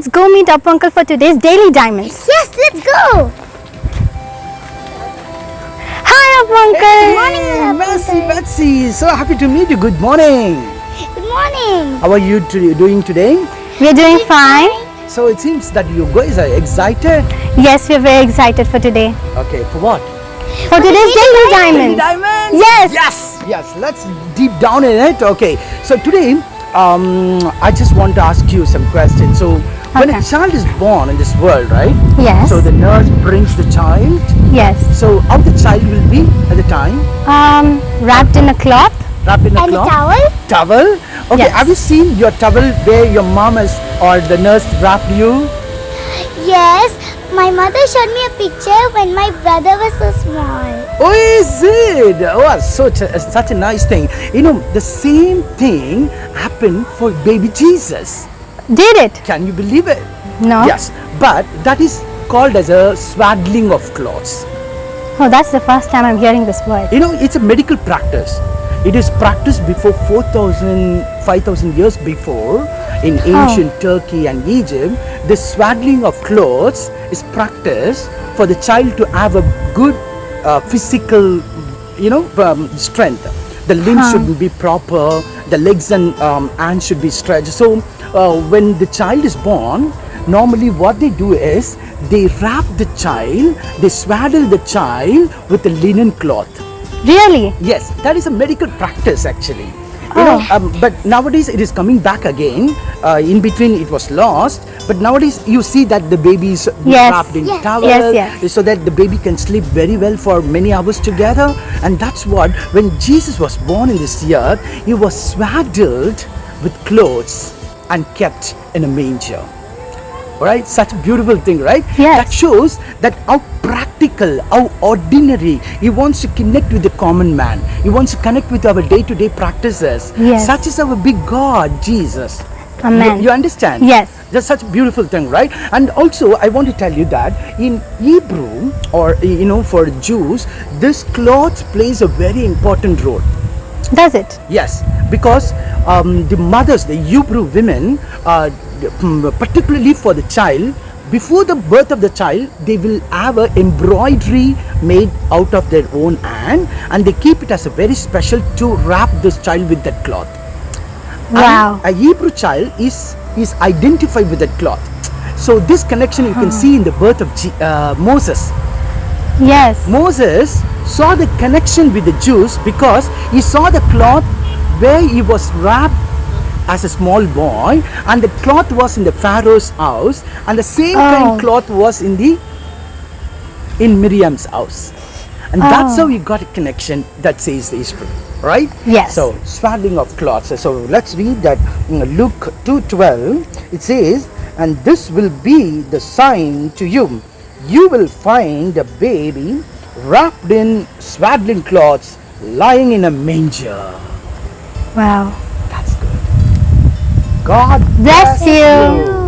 come, let's go meet up uncle for today's daily diamonds. Yes, let's go. Hi, up uncle. morning, Betsy, Betsy, so happy to meet you. Good morning. Good morning. How are you doing today? We're doing fine. So it seems that you guys are excited. Yes, we're very excited for today. Okay, for what? For today's daily diamonds. Diamonds. Yes. Yes. Yes. Let's deep down in it. Okay. So today, um, I just want to ask you some questions. So when a child is born in this world, right? Yes. So the nurse brings the child. Yes. So how the child will be at the time? Um, wrapped in a cloth. Wrapped in a And a cloth? towel? Towel? Okay, Yes. have you seen your towel where your mom has or the nurse wrapped you? Yes. My mother showed me a picture when my brother was so small. Oh, is it? Oh, such a, such a nice thing. You know, the same thing happened for baby Jesus. Did it? Can you believe it? No. Yes, but that is called as a swaddling of clothes. Oh, that's the first time I'm hearing this word. You know, it's a medical practice. It is practiced before 4,000, 5,000 years before in ancient Turkey and Egypt. The swaddling of clothes is practiced for the child to have a good uh, physical, you know, um, strength. The limbs Huh. should be proper, the legs and um, hands should be stretched. So, uh, when the child is born, normally what they do is they wrap the child, they swaddle the child with a linen cloth. Really? Yes, that is a medical practice actually. You know, Oh. um, but nowadays it is coming back again. Uh, in between it was lost, but nowadays you see that the baby is Yes. wrapped in Yes. towel, Yes, yes. so that the baby can sleep very well for many hours together. And that's what when Jesus was born in this earth, he was swaddled with clothes and kept in a manger. Right, such a beautiful thing, right? Yes. That shows that how practical, how ordinary. He wants to connect with the common man. He wants to connect with our day-to-day practices. Yes. Such is our big God, Jesus. Amen. You, you understand? Yes. That's such a beautiful thing, right? And also, I want to tell you that in Hebrew, or you know, for Jews, this cloth plays a very important role. Does it? Yes, because um, the mothers, the Hebrew women, uh, mm, particularly for the child, before the birth of the child, they will have a embroidery made out of their own hand, and they keep it as a very special to wrap this child with that cloth. Wow. And a Hebrew child is is identified with that cloth. So this connection you can see in the birth of Je- uh, Moses. Yes. Moses saw the connection with the Jews because he saw the cloth where he was wrapped as a small boy and the cloth was in the Pharaoh's house and the same Oh. kind cloth was in the in Miriam's house. And that's oh. how he got a connection that says the history, right? Yes. So swaddling of cloths. So let's read that in Luke 2:12. It says, "And this will be the sign to you: you will find a baby wrapped in swaddling cloths, lying in a manger." Wow. That's good. God Bless you.